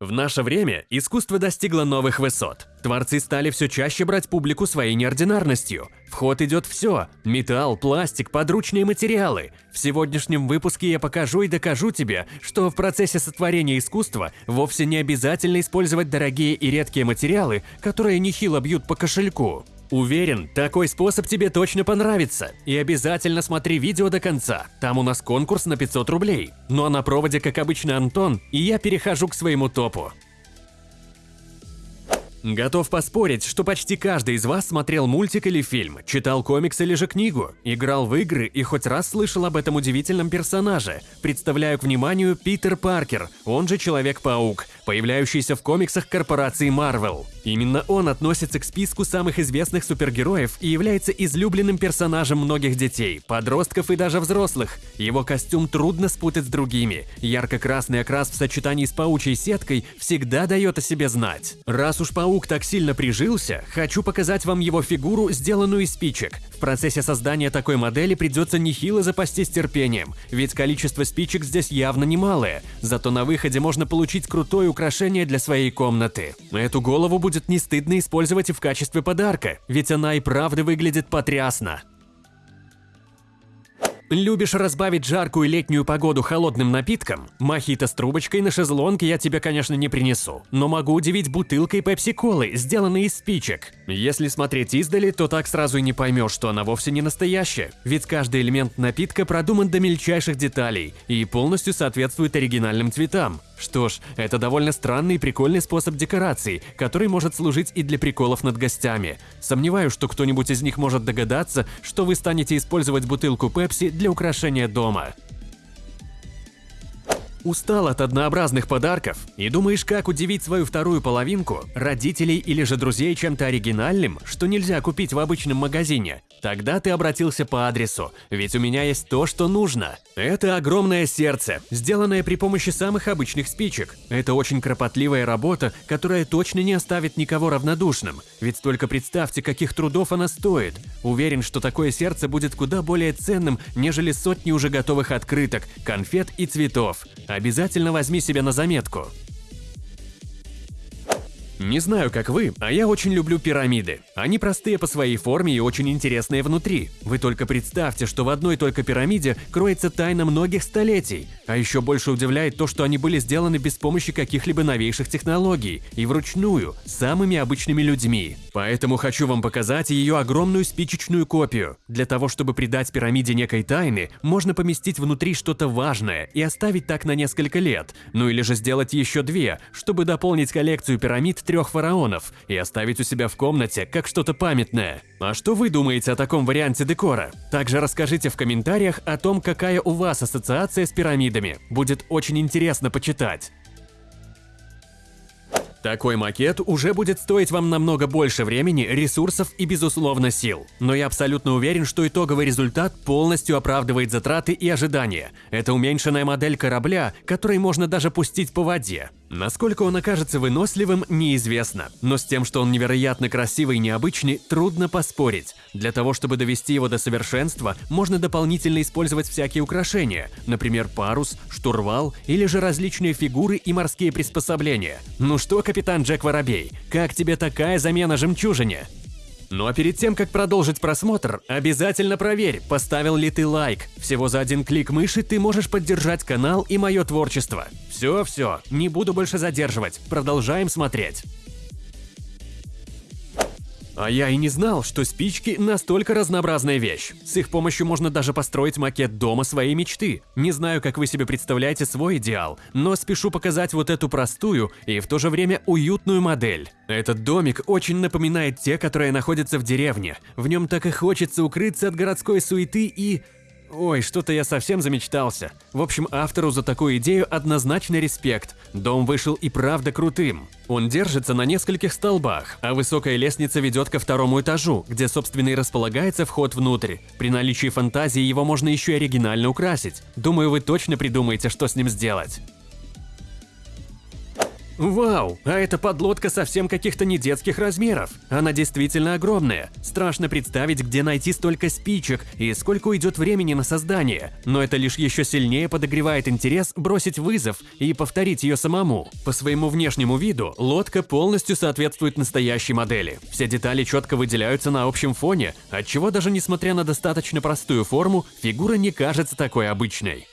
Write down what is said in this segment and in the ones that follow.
В наше время искусство достигло новых высот. Творцы стали все чаще брать публику своей неординарностью. В ход идет все – металл, пластик, подручные материалы. В сегодняшнем выпуске я покажу и докажу тебе, что в процессе сотворения искусства вовсе не обязательно использовать дорогие и редкие материалы, которые нехило бьют по кошельку. Уверен, такой способ тебе точно понравится. И обязательно смотри видео до конца, там у нас конкурс на 500 рублей. Ну а на проводе, как обычно, Антон, и я перехожу к своему топу. Готов поспорить, что почти каждый из вас смотрел мультик или фильм, читал комикс или же книгу, играл в игры и хоть раз слышал об этом удивительном персонаже. Представляю к вниманию Питер Паркер, он же Человек-паук, появляющийся в комиксах корпорации Marvel. Именно он относится к списку самых известных супергероев и является излюбленным персонажем многих детей, подростков и даже взрослых. Его костюм трудно спутать с другими. Ярко-красный окрас в сочетании с паучьей сеткой всегда дает о себе знать. Раз уж паук так сильно прижился, хочу показать вам его фигуру, сделанную из спичек. В процессе создания такой модели придется нехило запастись терпением, ведь количество спичек здесь явно немалое. Зато на выходе можно получить крутое украшение для своей комнаты. Эту голову будет не стыдно использовать и в качестве подарка, ведь она и правда выглядит потрясно. Любишь разбавить жаркую летнюю погоду холодным напитком? Мохито с трубочкой на шезлонге я тебе, конечно, не принесу, но могу удивить бутылкой пепси-колы, сделанной из спичек. Если смотреть издали, то так сразу и не поймешь, что она вовсе не настоящая, ведь каждый элемент напитка продуман до мельчайших деталей и полностью соответствует оригинальным цветам. Что ж, это довольно странный и прикольный способ декорации, который может служить и для приколов над гостями. Сомневаюсь, что кто-нибудь из них может догадаться, что вы станете использовать бутылку Пепси для украшения дома. Устал от однообразных подарков и думаешь, как удивить свою вторую половинку, родителей или же друзей чем-то оригинальным, что нельзя купить в обычном магазине? Тогда ты обратился по адресу, ведь у меня есть то, что нужно. Это огромное сердце, сделанное при помощи самых обычных спичек. Это очень кропотливая работа, которая точно не оставит никого равнодушным, ведь только представьте, каких трудов она стоит. Уверен, что такое сердце будет куда более ценным, нежели сотни уже готовых открыток, конфет и цветов. Обязательно возьми себе на заметку. Не знаю, как вы, а я очень люблю пирамиды. Они простые по своей форме и очень интересные внутри. Вы только представьте, что в одной только пирамиде кроется тайна многих столетий. А еще больше удивляет то, что они были сделаны без помощи каких-либо новейших технологий и вручную, самыми обычными людьми. Поэтому хочу вам показать ее огромную спичечную копию. Для того, чтобы придать пирамиде некой тайны, можно поместить внутри что-то важное и оставить так на несколько лет. Ну или же сделать еще две, чтобы дополнить коллекцию пирамид трех фараонов и оставить у себя в комнате как что-то памятное. А что вы думаете о таком варианте декора? Также расскажите в комментариях о том, какая у вас ассоциация с пирамидами. Будет очень интересно почитать. Такой макет уже будет стоить вам намного больше времени, ресурсов и, безусловно, сил. Но я абсолютно уверен, что итоговый результат полностью оправдывает затраты и ожидания. Это уменьшенная модель корабля, который можно даже пустить по воде. Насколько он окажется выносливым, неизвестно, но с тем, что он невероятно красивый и необычный, трудно поспорить. Для того, чтобы довести его до совершенства, можно дополнительно использовать всякие украшения, например, парус, штурвал или же различные фигуры и морские приспособления. Ну что, капитан Джек Воробей, как тебе такая замена жемчужине? Ну а перед тем, как продолжить просмотр, обязательно проверь, поставил ли ты лайк. Всего за один клик мыши ты можешь поддержать канал и мое творчество. Все-все, не буду больше задерживать, продолжаем смотреть. А я и не знал, что спички настолько разнообразная вещь. С их помощью можно даже построить макет дома своей мечты. Не знаю, как вы себе представляете свой идеал, но спешу показать вот эту простую и в то же время уютную модель. Этот домик очень напоминает те, которые находятся в деревне. В нем так и хочется укрыться от городской суеты и Ой, что-то я совсем замечтался. В общем, автору за такую идею однозначно респект. Дом вышел и правда крутым. Он держится на нескольких столбах, а высокая лестница ведет ко второму этажу, где, собственно, и располагается вход внутрь. При наличии фантазии его можно еще и оригинально украсить. Думаю, вы точно придумаете, что с ним сделать. Вау, а эта подлодка совсем каких-то не детских размеров. Она действительно огромная. Страшно представить, где найти столько спичек и сколько уйдет времени на создание. Но это лишь еще сильнее подогревает интерес бросить вызов и повторить ее самому. По своему внешнему виду лодка полностью соответствует настоящей модели. Все детали четко выделяются на общем фоне, отчего даже несмотря на достаточно простую форму, фигура не кажется такой обычной.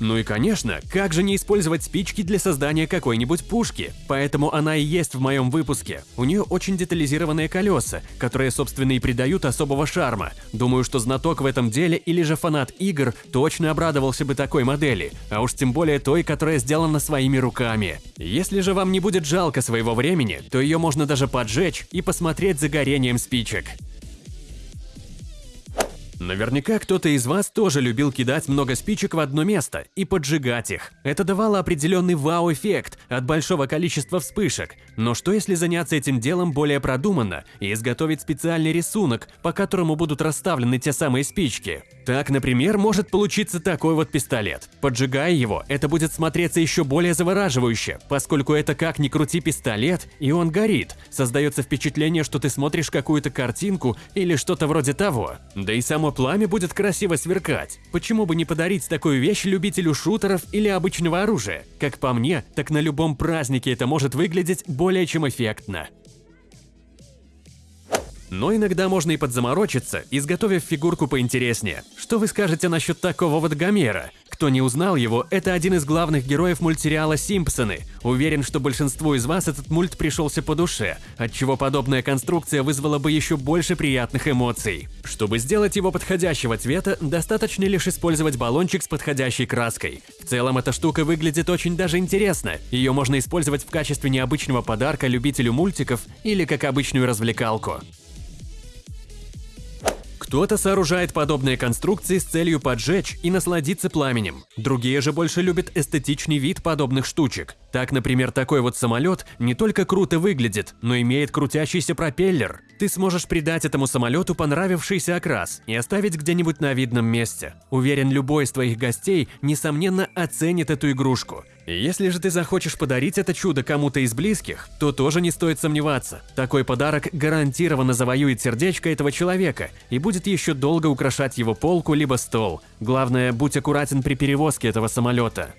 Ну и конечно, как же не использовать спички для создания какой-нибудь пушки? Поэтому она и есть в моем выпуске. У нее очень детализированные колеса, которые, собственно, и придают особого шарма. Думаю, что знаток в этом деле или же фанат игр точно обрадовался бы такой модели, а уж тем более той, которая сделана своими руками. Если же вам не будет жалко своего времени, то ее можно даже поджечь и посмотреть за горением спичек. Наверняка кто-то из вас тоже любил кидать много спичек в одно место и поджигать их. Это давало определенный вау-эффект от большого количества вспышек. Но что если заняться этим делом более продуманно и изготовить специальный рисунок, по которому будут расставлены те самые спички? Так, например, может получиться такой вот пистолет. Поджигая его, это будет смотреться еще более завораживающе, поскольку это как ни крути пистолет, и он горит. Создается впечатление, что ты смотришь какую-то картинку или что-то вроде того. Да и само пламя будет красиво сверкать. Почему бы не подарить такую вещь любителю шутеров или обычного оружия? Как по мне, так на любом празднике это может выглядеть более чем эффектно. Но иногда можно и подзаморочиться, изготовив фигурку поинтереснее. Что вы скажете насчет такого вот Гомера? Кто не узнал его, это один из главных героев мультсериала «Симпсоны». Уверен, что большинству из вас этот мульт пришелся по душе, отчего подобная конструкция вызвала бы еще больше приятных эмоций. Чтобы сделать его подходящего цвета, достаточно лишь использовать баллончик с подходящей краской. В целом эта штука выглядит очень даже интересно. Ее можно использовать в качестве необычного подарка любителю мультиков или как обычную развлекалку. Кто-то сооружает подобные конструкции с целью поджечь и насладиться пламенем. Другие же больше любят эстетичный вид подобных штучек. Так, например, такой вот самолет не только круто выглядит, но имеет крутящийся пропеллер. Ты сможешь придать этому самолету понравившийся окрас и оставить где-нибудь на видном месте. Уверен, любой из твоих гостей, несомненно, оценит эту игрушку. Если же ты захочешь подарить это чудо кому-то из близких, то тоже не стоит сомневаться. Такой подарок гарантированно завоюет сердечко этого человека и будет еще долго украшать его полку либо стол. Главное, будь аккуратен при перевозке этого самолета.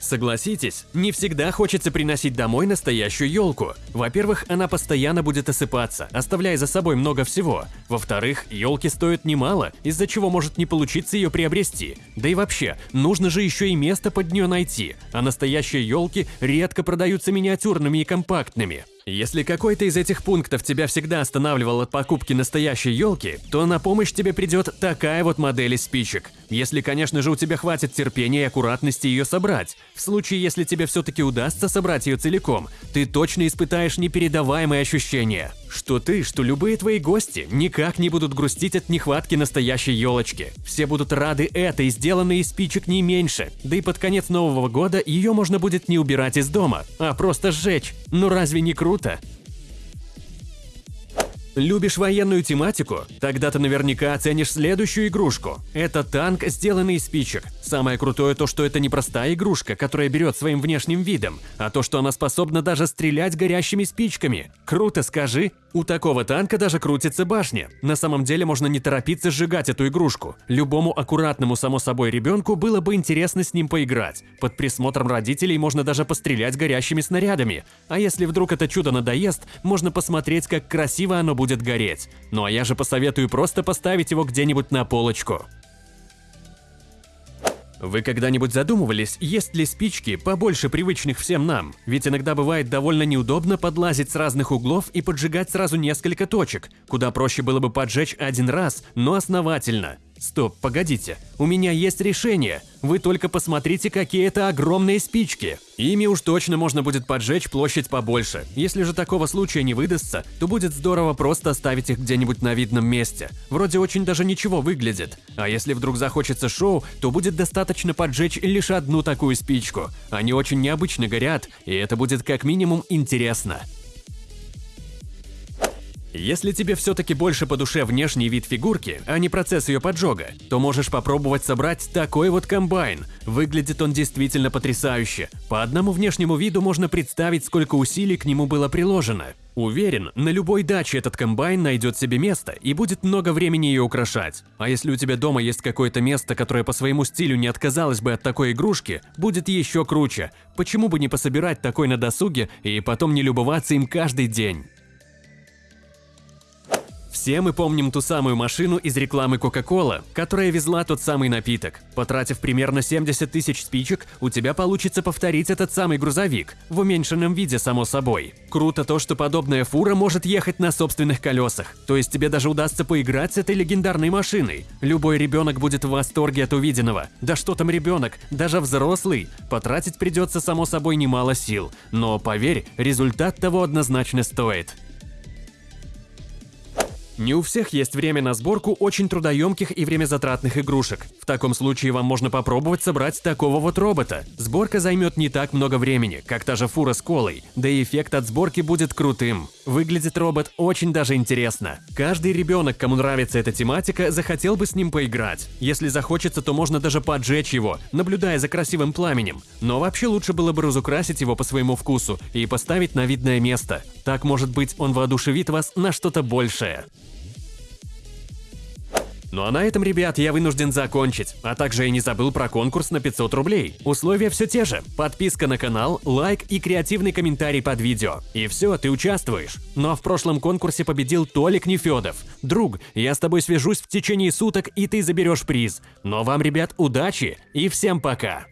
Согласитесь, не всегда хочется приносить домой настоящую елку. Во-первых, она постоянно будет осыпаться, оставляя за собой много всего. Во-вторых, елки стоят немало, из-за чего может не получиться ее приобрести. Да и вообще, нужно же еще и место под нее найти, а настоящие елки редко продаются миниатюрными и компактными. Если какой-то из этих пунктов тебя всегда останавливал от покупки настоящей елки, то на помощь тебе придет такая вот модель из спичек. Если, конечно же, у тебя хватит терпения и аккуратности ее собрать. В случае, если тебе все-таки удастся собрать ее целиком, ты точно испытаешь непередаваемые ощущения. Что ты, что любые твои гости никак не будут грустить от нехватки настоящей елочки. Все будут рады этой, сделанной из спичек не меньше. Да и под конец Нового года ее можно будет не убирать из дома, а просто сжечь. Ну разве не круто? Любишь военную тематику? Тогда ты наверняка оценишь следующую игрушку. Это танк, сделанный из спичек. Самое крутое то, что это не простая игрушка, которая берет своим внешним видом, а то, что она способна даже стрелять горящими спичками. Круто, скажи? У такого танка даже крутится башня. На самом деле можно не торопиться сжигать эту игрушку. Любому аккуратному, само собой, ребенку было бы интересно с ним поиграть. Под присмотром родителей можно даже пострелять горящими снарядами. А если вдруг это чудо надоест, можно посмотреть, как красиво оно будет гореть. Ну а я же посоветую просто поставить его где-нибудь на полочку. Вы когда-нибудь задумывались, есть ли спички побольше привычных всем нам? Ведь иногда бывает довольно неудобно подлазить с разных углов и поджигать сразу несколько точек. Куда проще было бы поджечь один раз, но основательно. Стоп, погодите, у меня есть решение. Вы только посмотрите, какие это огромные спички. Ими уж точно можно будет поджечь площадь побольше. Если же такого случая не выдастся, то будет здорово просто оставить их где-нибудь на видном месте. Вроде очень даже ничего выглядит. А если вдруг захочется шоу, то будет достаточно поджечь лишь одну такую спичку. Они очень необычно горят, и это будет как минимум интересно. Если тебе все-таки больше по душе внешний вид фигурки, а не процесс ее поджога, то можешь попробовать собрать такой вот комбайн. Выглядит он действительно потрясающе. По одному внешнему виду можно представить, сколько усилий к нему было приложено. Уверен, на любой даче этот комбайн найдет себе место и будет много времени ее украшать. А если у тебя дома есть какое-то место, которое по своему стилю не отказалось бы от такой игрушки, будет еще круче. Почему бы не пособирать такой на досуге и потом не любоваться им каждый день? Все мы помним ту самую машину из рекламы Coca-Cola, которая везла тот самый напиток. Потратив примерно 70 тысяч спичек, у тебя получится повторить этот самый грузовик, в уменьшенном виде, само собой. Круто то, что подобная фура может ехать на собственных колесах, то есть тебе даже удастся поиграть с этой легендарной машиной. Любой ребенок будет в восторге от увиденного. Да что там ребенок, даже взрослый. Потратить придется, само собой, немало сил. Но поверь, результат того однозначно стоит. Не у всех есть время на сборку очень трудоемких и времязатратных игрушек. В таком случае вам можно попробовать собрать такого вот робота. Сборка займет не так много времени, как та же фура с колой, да и эффект от сборки будет крутым. Выглядит робот очень даже интересно. Каждый ребенок, кому нравится эта тематика, захотел бы с ним поиграть. Если захочется, то можно даже поджечь его, наблюдая за красивым пламенем. Но вообще лучше было бы разукрасить его по своему вкусу и поставить на видное место. Так, может быть, он воодушевит вас на что-то большее. Ну а на этом, ребят, я вынужден закончить. А также я не забыл про конкурс на 500 рублей. Условия все те же. Подписка на канал, лайк и креативный комментарий под видео. И все, ты участвуешь. Ну а в прошлом конкурсе победил Толик Нефедов. Друг, я с тобой свяжусь в течение суток, и ты заберешь приз. Но вам, ребят, удачи и всем пока!